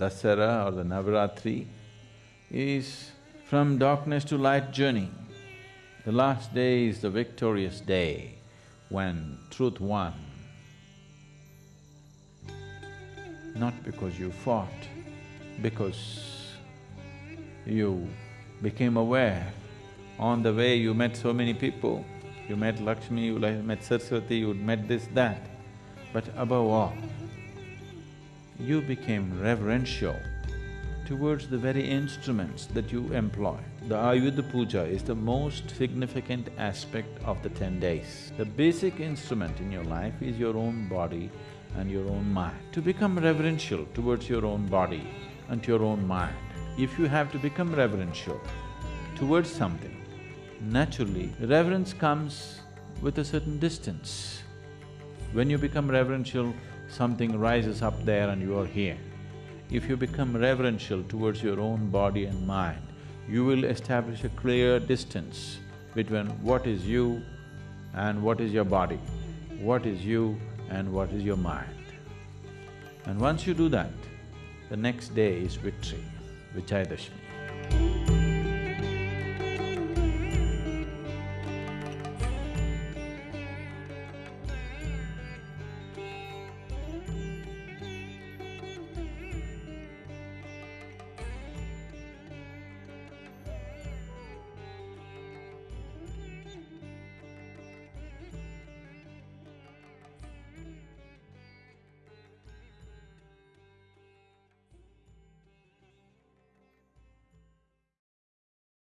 Dasara or the Navaratri is from darkness to light journey. The last day is the victorious day when truth won. Not because you fought, because you became aware. On the way you met so many people, you met Lakshmi, you met Saraswati, you met this, that. But above all, you became reverential towards the very instruments that you employ. The Ayudha Puja is the most significant aspect of the ten days. The basic instrument in your life is your own body and your own mind. To become reverential towards your own body and your own mind, if you have to become reverential towards something, naturally, reverence comes with a certain distance. When you become reverential, something rises up there and you are here. If you become reverential towards your own body and mind, you will establish a clear distance between what is you and what is your body, what is you and what is your mind. And once you do that, the next day is victory, Vijayadashmi.